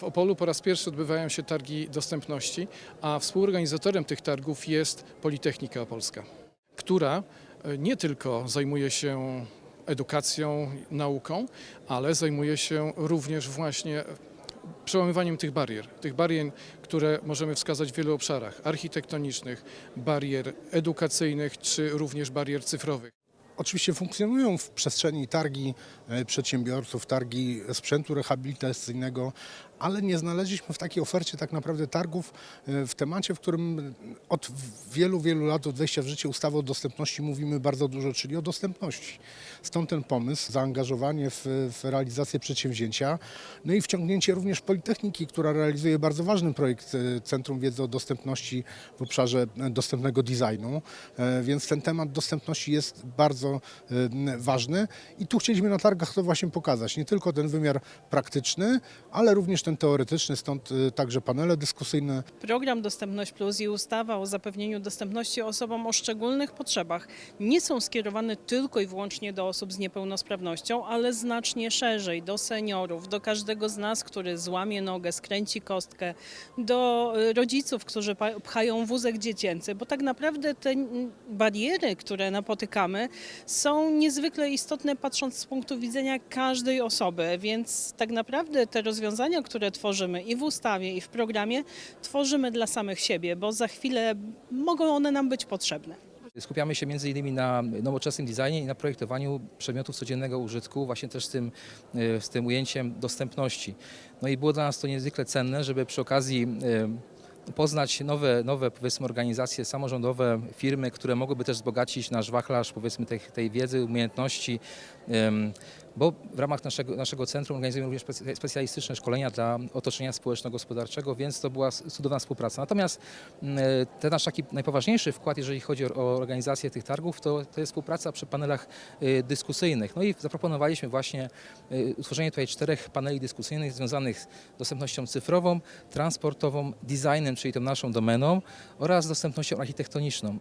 W Opolu po raz pierwszy odbywają się targi dostępności, a współorganizatorem tych targów jest Politechnika Opolska, która e, nie tylko zajmuje się edukacją, nauką, ale zajmuje się również właśnie przełamywaniem tych barier. Tych barier, które możemy wskazać w wielu obszarach architektonicznych, barier edukacyjnych czy również barier cyfrowych. Oczywiście funkcjonują w przestrzeni targi e, przedsiębiorców, targi sprzętu rehabilitacyjnego, ale nie znaleźliśmy w takiej ofercie tak naprawdę targów e, w temacie, w którym od wielu, wielu lat, od wejścia w życie ustawy o dostępności mówimy bardzo dużo, czyli o dostępności. Stąd ten pomysł, zaangażowanie w, w realizację przedsięwzięcia, no i wciągnięcie również Politechniki, która realizuje bardzo ważny projekt e, Centrum Wiedzy o Dostępności w obszarze e, dostępnego designu, więc ten temat dostępności jest bardzo ważny i tu chcieliśmy na targach to właśnie pokazać. Nie tylko ten wymiar praktyczny, ale również ten teoretyczny, stąd e, także panele dyskusyjne. Program Dostępność Plus i ustawa o zapewnieniu dostępności osobom o szczególnych potrzebach nie są skierowane tylko i wyłącznie do osób z niepełnosprawnością, ale znacznie szerzej, do seniorów, do każdego z nas, który złamie nogę, skręci kostkę, do y, rodziców, którzy pchają wózek dziecięcy, bo tak naprawdę te bariery, które napotykamy, są niezwykle istotne patrząc z punktu widzenia każdej osoby, więc tak naprawdę te rozwiązania, które tworzymy i w ustawie, i w programie, tworzymy dla samych siebie, bo za chwilę mogą one nam być potrzebne. Skupiamy się między innymi na nowoczesnym designie i na projektowaniu przedmiotów codziennego użytku, właśnie też z tym, e, z tym ujęciem dostępności. No i było dla nas to niezwykle cenne, żeby przy okazji e, poznać nowe, nowe powiedzmy organizacje samorządowe, firmy, które mogłyby też wzbogacić nasz wachlarz powiedzmy tej, tej wiedzy, umiejętności, bo w ramach naszego, naszego centrum organizujemy również specjalistyczne szkolenia dla otoczenia społeczno-gospodarczego, więc to była cudowna współpraca. Natomiast mm, e, ten nasz taki najpoważniejszy wkład, jeżeli chodzi o, o organizację tych targów, to, to jest współpraca przy panelach e, dyskusyjnych. No i zaproponowaliśmy właśnie e, utworzenie tutaj czterech paneli dyskusyjnych związanych z dostępnością cyfrową, transportową, designem, czyli tą naszą domeną oraz dostępnością architektoniczną.